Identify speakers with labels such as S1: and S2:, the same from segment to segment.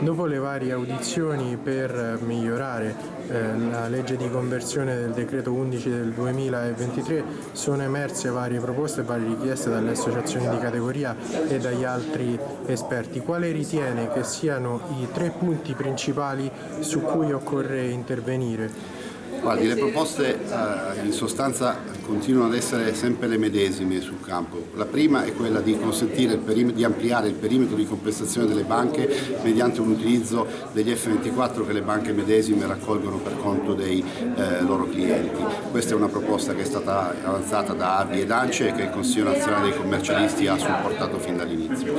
S1: Dopo le varie audizioni per migliorare eh, la legge di conversione del decreto 11 del 2023 sono emerse varie proposte e varie richieste dalle associazioni di categoria e dagli altri esperti. Quale ritiene che siano i tre punti principali su cui occorre intervenire?
S2: Guardi, le proposte eh, in sostanza continuano ad essere sempre le medesime sul campo. La prima è quella di consentire di ampliare il perimetro di compensazione delle banche mediante un utilizzo degli F24 che le banche medesime raccolgono per conto dei eh, loro clienti. Questa è una proposta che è stata avanzata da ABI ed ANCE e che il Consiglio nazionale dei commercialisti ha supportato fin dall'inizio.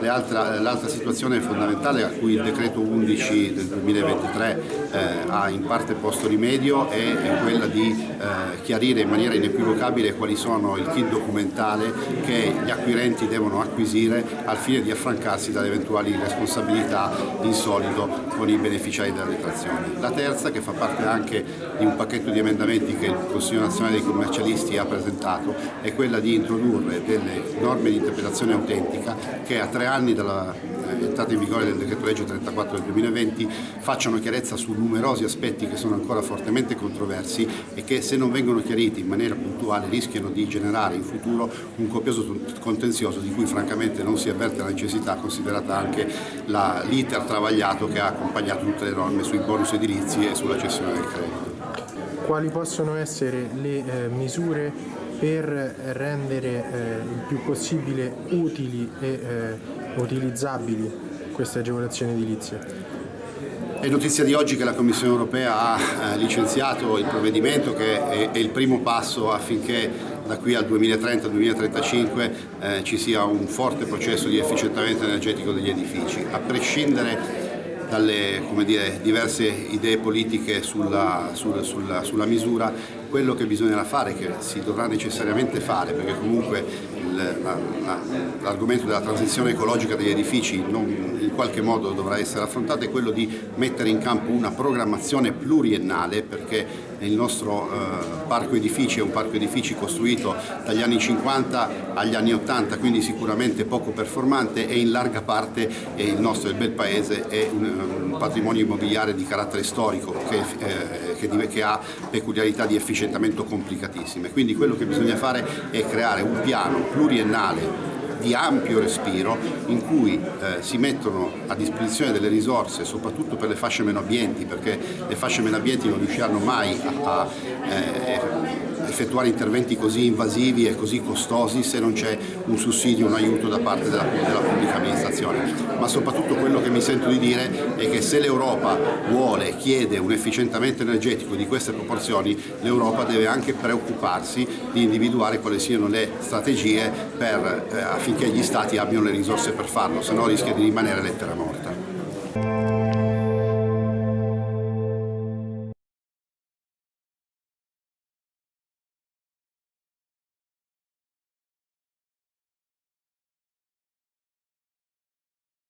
S2: L'altra situazione fondamentale a cui il decreto 11 del 2023 eh, ha in parte posto rimedio rimedio è, è quella di eh, chiarire in maniera inequivocabile quali sono il kit documentale che gli acquirenti devono acquisire al fine di affrancarsi dalle eventuali responsabilità in solido con i beneficiari della detrazione. La terza, che fa parte anche di un pacchetto di emendamenti che il Consiglio nazionale dei commercialisti ha presentato, è quella di introdurre delle norme di interpretazione autentica che a tre anni dalla entrata in vigore del decreto legge 34 del 2020 facciano chiarezza su numerosi aspetti che sono ancora fortemente controversi e che se non vengono chiariti in maniera puntuale rischiano di generare in futuro un copioso contenzioso di cui francamente non si avverte la necessità considerata anche l'iter travagliato che ha accompagnato tutte le norme sui bonus edilizi e sulla cessione del credito.
S1: Quali possono essere le eh, misure per rendere eh, il più possibile utili e eh, utilizzabili queste agevolazioni edilizie.
S2: È notizia di oggi che la Commissione europea ha eh, licenziato il provvedimento che è, il primo passo affinché da qui al 2030-2035 eh, ci sia un forte processo di efficientamento energetico degli edifici, a prescindere dalle dire, diverse idee politiche sulla, sulla, sulla, sulla misura, quello che bisognerà fare, che si dovrà necessariamente fare, perché comunque l'argomento della transizione ecologica degli edifici non, in qualche modo dovrà essere affrontato, è quello di mettere in campo una programmazione pluriennale, perché il nostro eh, parco edifici è un parco edifici costruito dagli anni 50 agli anni 80, quindi sicuramente poco performante e in larga parte il nostro il bel paese è un, un patrimonio immobiliare di carattere storico che, eh, che, che ha peculiarità di efficientamento complicatissime. Quindi quello che bisogna fare è creare un piano pluriennale di ampio respiro in cui eh, si mettono a disposizione delle risorse soprattutto per le fasce meno abbienti perché le fasce meno abbienti non riusciranno mai a, a eh, effettuare interventi così invasivi e così costosi se non c'è un sussidio, un aiuto da parte della, della, pubblica amministrazione. Ma soprattutto quello che mi sento di dire è che se l'Europa vuole, chiede un efficientamento energetico di queste proporzioni, l'Europa deve anche preoccuparsi di individuare quali siano le strategie per, eh, affinché gli Stati abbiano le risorse per farlo, se no rischia di rimanere lettera morta.